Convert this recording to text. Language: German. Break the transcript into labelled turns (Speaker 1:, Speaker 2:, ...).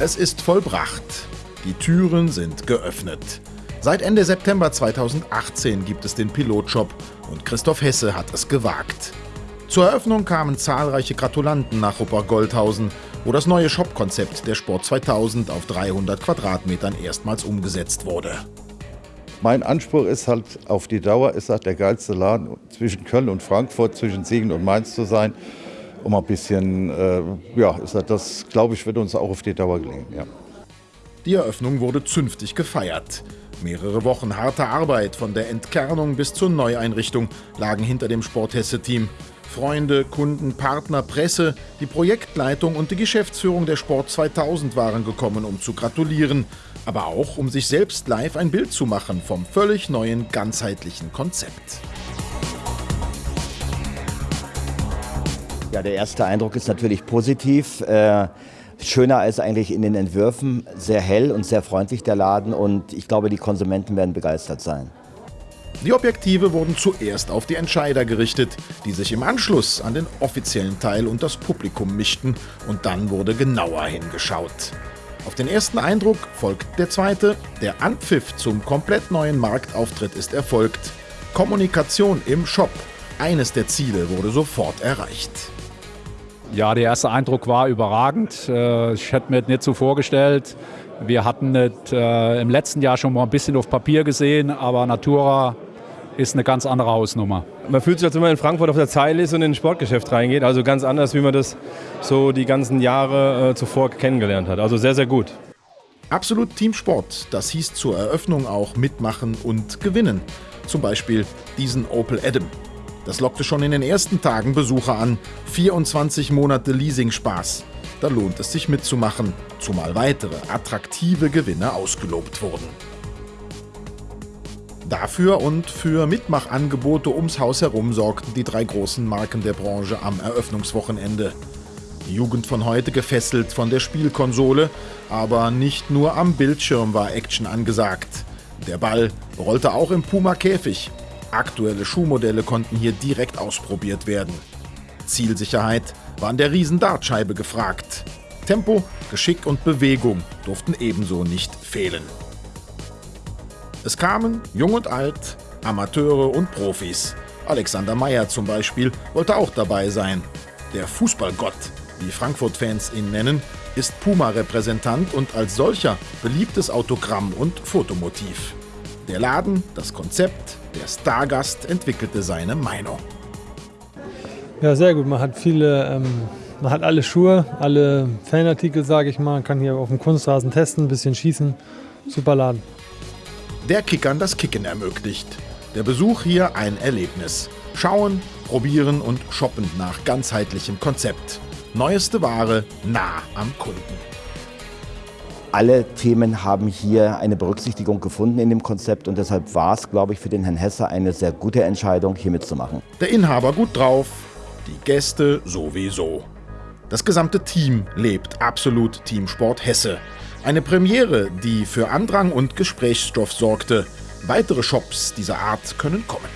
Speaker 1: Es ist vollbracht. Die Türen sind geöffnet. Seit Ende September 2018 gibt es den Pilotshop und Christoph Hesse hat es gewagt. Zur Eröffnung kamen zahlreiche Gratulanten nach Rupper-Goldhausen, wo das neue Shop-Konzept der Sport 2000 auf 300 Quadratmetern erstmals umgesetzt wurde.
Speaker 2: Mein Anspruch ist halt auf die Dauer, ist halt der geilste Laden zwischen Köln und Frankfurt, zwischen Siegen und Mainz zu sein. Um ein bisschen, äh, ja, das, glaube ich, wird uns auch auf die Dauer gelingen. Ja.
Speaker 1: Die Eröffnung wurde zünftig gefeiert. Mehrere Wochen harter Arbeit von der Entkernung bis zur Neueinrichtung lagen hinter dem Sporthesse-Team. Freunde, Kunden, Partner, Presse, die Projektleitung und die Geschäftsführung der Sport 2000 waren gekommen, um zu gratulieren, aber auch um sich selbst live ein Bild zu machen vom völlig neuen, ganzheitlichen Konzept.
Speaker 3: Ja, der erste Eindruck ist natürlich positiv. Äh, schöner als eigentlich in den Entwürfen. Sehr hell und sehr freundlich der Laden und ich glaube, die Konsumenten werden begeistert sein.
Speaker 1: Die Objektive wurden zuerst auf die Entscheider gerichtet, die sich im Anschluss an den offiziellen Teil und das Publikum mischten und dann wurde genauer hingeschaut. Auf den ersten Eindruck folgt der zweite. Der Anpfiff zum komplett neuen Marktauftritt ist erfolgt. Kommunikation im Shop. Eines der Ziele wurde sofort erreicht.
Speaker 4: Ja, der erste Eindruck war überragend. Äh, ich hätte mir das nicht so vorgestellt. Wir hatten es äh, im letzten Jahr schon mal ein bisschen auf Papier gesehen, aber Natura ist eine ganz andere Hausnummer.
Speaker 5: Man fühlt sich, als wenn man in Frankfurt auf der Zeile ist und in ein Sportgeschäft reingeht. Also ganz anders, wie man das so die ganzen Jahre äh, zuvor kennengelernt hat. Also sehr, sehr gut.
Speaker 1: Absolut Teamsport, das hieß zur Eröffnung auch mitmachen und gewinnen. Zum Beispiel diesen Opel Adam. Das lockte schon in den ersten Tagen Besucher an. 24 Monate Leasing-Spaß. Da lohnt es sich mitzumachen, zumal weitere attraktive Gewinne ausgelobt wurden. Dafür und für Mitmachangebote ums Haus herum sorgten die drei großen Marken der Branche am Eröffnungswochenende. Die Jugend von heute gefesselt von der Spielkonsole, aber nicht nur am Bildschirm war Action angesagt. Der Ball rollte auch im Puma-Käfig. Aktuelle Schuhmodelle konnten hier direkt ausprobiert werden. Zielsicherheit war an der Riesen-Dartscheibe gefragt. Tempo, Geschick und Bewegung durften ebenso nicht fehlen. Es kamen Jung und Alt, Amateure und Profis. Alexander Meyer zum Beispiel wollte auch dabei sein. Der Fußballgott, wie Frankfurt-Fans ihn nennen, ist Puma-Repräsentant und als solcher beliebtes Autogramm und Fotomotiv. Der Laden, das Konzept, der Stargast entwickelte seine Meinung.
Speaker 6: Ja, sehr gut. Man hat viele, ähm, man hat alle Schuhe, alle Fanartikel, sage ich mal. Man kann hier auf dem Kunstrasen testen, ein bisschen schießen. Super Laden
Speaker 1: der Kickern das Kicken ermöglicht. Der Besuch hier ein Erlebnis. Schauen, probieren und shoppen nach ganzheitlichem Konzept. Neueste Ware nah am Kunden.
Speaker 3: Alle Themen haben hier eine Berücksichtigung gefunden in dem Konzept und deshalb war es, glaube ich, für den Herrn Hesse eine sehr gute Entscheidung, hier mitzumachen.
Speaker 1: Der Inhaber gut drauf, die Gäste sowieso. Das gesamte Team lebt absolut Teamsport Hesse. Eine Premiere, die für Andrang und Gesprächsstoff sorgte. Weitere Shops dieser Art können kommen.